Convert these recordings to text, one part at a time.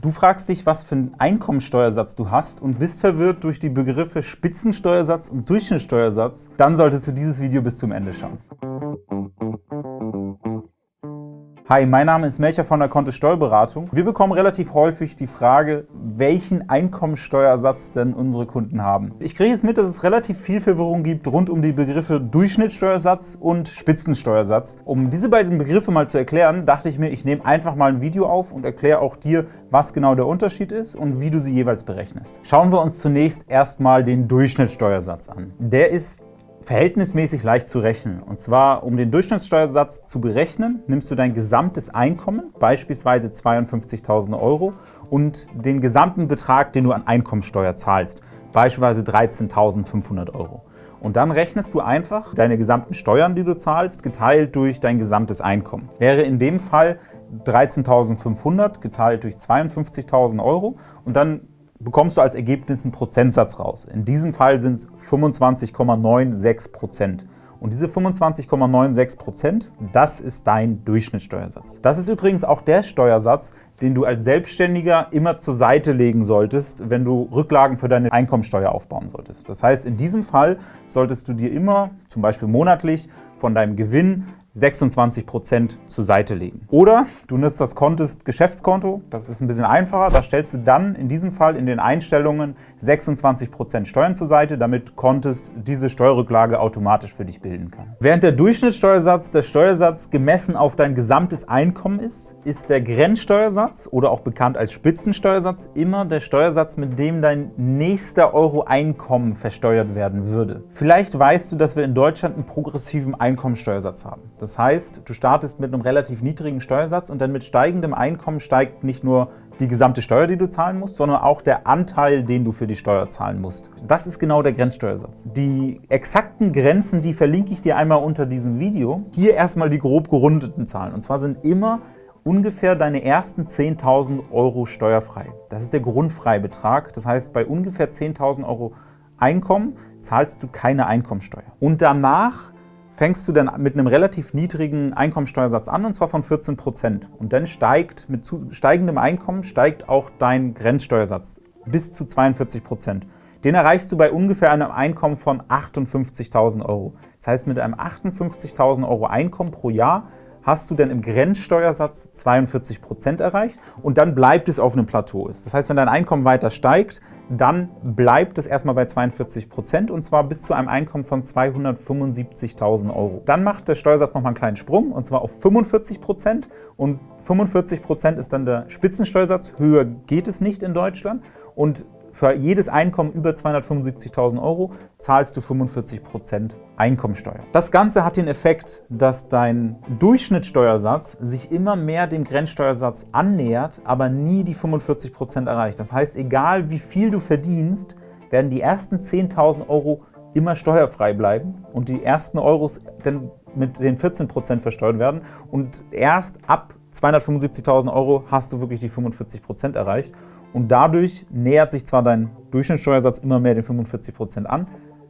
Du fragst dich, was für einen Einkommensteuersatz du hast und bist verwirrt durch die Begriffe Spitzensteuersatz und Durchschnittssteuersatz, dann solltest du dieses Video bis zum Ende schauen. Hi, mein Name ist Melcher von der Kontist Steuerberatung. Wir bekommen relativ häufig die Frage, welchen Einkommensteuersatz denn unsere Kunden haben. Ich kriege jetzt mit, dass es relativ viel Verwirrung gibt rund um die Begriffe Durchschnittssteuersatz und Spitzensteuersatz. Um diese beiden Begriffe mal zu erklären, dachte ich mir, ich nehme einfach mal ein Video auf und erkläre auch dir, was genau der Unterschied ist und wie du sie jeweils berechnest. Schauen wir uns zunächst erstmal den Durchschnittssteuersatz an. Der ist verhältnismäßig leicht zu rechnen. Und zwar, um den Durchschnittssteuersatz zu berechnen, nimmst du dein gesamtes Einkommen, beispielsweise 52.000 Euro, und den gesamten Betrag, den du an Einkommensteuer zahlst, beispielsweise 13.500 Euro. Und dann rechnest du einfach deine gesamten Steuern, die du zahlst, geteilt durch dein gesamtes Einkommen. Wäre in dem Fall 13.500 geteilt durch 52.000 Euro und dann bekommst du als Ergebnis einen Prozentsatz raus. In diesem Fall sind es 25,96 Prozent. Und diese 25,96 Prozent, das ist dein Durchschnittssteuersatz. Das ist übrigens auch der Steuersatz, den du als Selbstständiger immer zur Seite legen solltest, wenn du Rücklagen für deine Einkommensteuer aufbauen solltest. Das heißt, in diesem Fall solltest du dir immer, zum Beispiel monatlich, von deinem Gewinn 26% zur Seite legen. Oder du nutzt das Contest Geschäftskonto, das ist ein bisschen einfacher, da stellst du dann in diesem Fall in den Einstellungen 26% Steuern zur Seite, damit Contest diese Steuerrücklage automatisch für dich bilden kann. Während der Durchschnittssteuersatz der Steuersatz gemessen auf dein gesamtes Einkommen ist, ist der Grenzsteuersatz oder auch bekannt als Spitzensteuersatz immer der Steuersatz, mit dem dein nächster Euro Einkommen versteuert werden würde. Vielleicht weißt du, dass wir in Deutschland einen progressiven Einkommensteuersatz haben. Das heißt, du startest mit einem relativ niedrigen Steuersatz und dann mit steigendem Einkommen steigt nicht nur die gesamte Steuer, die du zahlen musst, sondern auch der Anteil, den du für die Steuer zahlen musst. Das ist genau der Grenzsteuersatz. Die exakten Grenzen, die verlinke ich dir einmal unter diesem Video. Hier erstmal die grob gerundeten Zahlen. Und zwar sind immer ungefähr deine ersten 10.000 Euro steuerfrei. Das ist der Grundfreibetrag. Das heißt, bei ungefähr 10.000 Euro Einkommen zahlst du keine Einkommensteuer. Und danach fängst du dann mit einem relativ niedrigen Einkommensteuersatz an, und zwar von 14 Prozent. Und dann steigt mit steigendem Einkommen steigt auch dein Grenzsteuersatz bis zu 42 Prozent. Den erreichst du bei ungefähr einem Einkommen von 58.000 Euro. Das heißt, mit einem 58.000 Euro Einkommen pro Jahr hast du dann im Grenzsteuersatz 42 Prozent erreicht und dann bleibt es auf einem Plateau. Das heißt, wenn dein Einkommen weiter steigt, dann bleibt es erstmal bei 42 Prozent und zwar bis zu einem Einkommen von 275.000 Euro. Dann macht der Steuersatz nochmal einen kleinen Sprung und zwar auf 45 Prozent und 45 Prozent ist dann der Spitzensteuersatz. Höher geht es nicht in Deutschland und für jedes Einkommen über 275.000 Euro zahlst du 45% Einkommensteuer. Das Ganze hat den Effekt, dass dein Durchschnittssteuersatz sich immer mehr dem Grenzsteuersatz annähert, aber nie die 45% erreicht. Das heißt, egal wie viel du verdienst, werden die ersten 10.000 Euro immer steuerfrei bleiben und die ersten Euros dann mit den 14% versteuert werden und erst ab 275.000 Euro hast du wirklich die 45% erreicht und dadurch nähert sich zwar dein Durchschnittssteuersatz immer mehr den 45% an,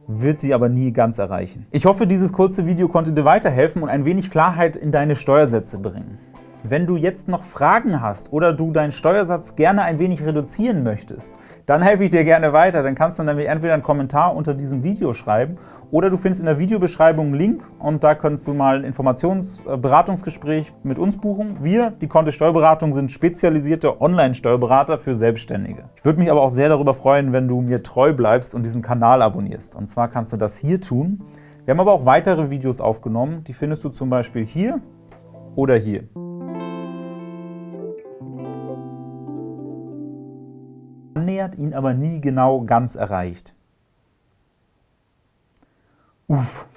wird sie aber nie ganz erreichen. Ich hoffe, dieses kurze Video konnte dir weiterhelfen und ein wenig Klarheit in deine Steuersätze bringen. Wenn du jetzt noch Fragen hast oder du deinen Steuersatz gerne ein wenig reduzieren möchtest, dann helfe ich dir gerne weiter. Dann kannst du nämlich entweder einen Kommentar unter diesem Video schreiben oder du findest in der Videobeschreibung einen Link und da kannst du mal ein Informationsberatungsgespräch mit uns buchen. Wir, die Kontist Steuerberatung, sind spezialisierte Online-Steuerberater für Selbstständige. Ich würde mich aber auch sehr darüber freuen, wenn du mir treu bleibst und diesen Kanal abonnierst. Und zwar kannst du das hier tun. Wir haben aber auch weitere Videos aufgenommen. Die findest du zum Beispiel hier oder hier. Annähert, ihn aber nie genau ganz erreicht. Uff,